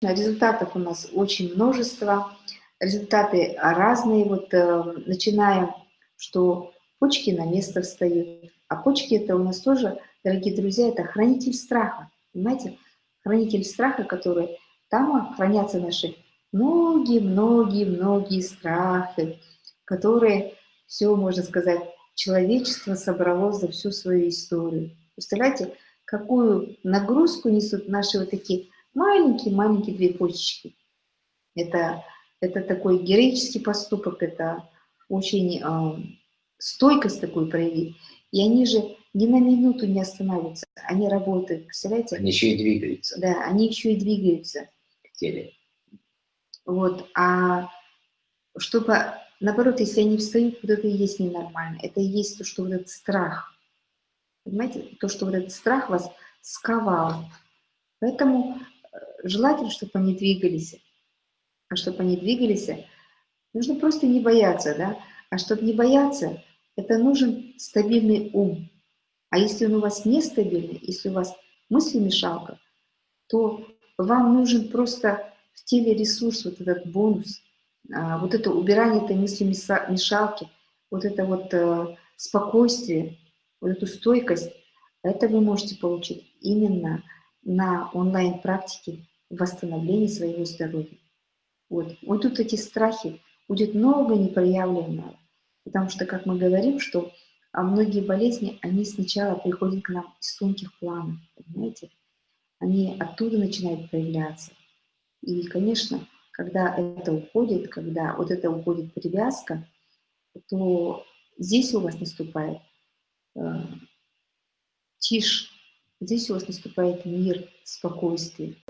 результатов у нас очень множество, результаты разные, вот э, начинаем, что почки на место встают, а почки это у нас тоже, дорогие друзья, это хранитель страха, понимаете, хранитель страха, который там хранятся наши многие-многие-многие страхи, которые все, можно сказать, человечество собрало за всю свою историю. Представляете, какую нагрузку несут наши вот такие маленькие-маленькие две почечки. Это, это такой героический поступок, это очень э, стойкость такую проявить. И они же ни на минуту не останавливаются, они работают, представляете? Они еще и двигаются. Да, они еще и двигаются. В теле. Вот, а чтобы, наоборот, если они встают, вот это и есть ненормально. Это и есть то, что вот этот страх. Понимаете? То, что вот этот страх вас сковал. Поэтому желательно, чтобы они двигались. А чтобы они двигались, нужно просто не бояться, да? А чтобы не бояться, это нужен стабильный ум. А если он у вас нестабильный, если у вас мысли-мешалка, то вам нужен просто в теле ресурс, вот этот бонус, а, вот это убирание этой мысли-мешалки, вот это вот э, спокойствие, вот эту стойкость, это вы можете получить именно на онлайн-практике восстановления своего здоровья. Вот. вот тут эти страхи, будет много непроявленного, потому что, как мы говорим, что а многие болезни, они сначала приходят к нам из тонких планов, понимаете? Они оттуда начинают проявляться. И, конечно, когда это уходит, когда вот это уходит привязка, то здесь у вас наступает э, тишь, здесь у вас наступает мир, спокойствие.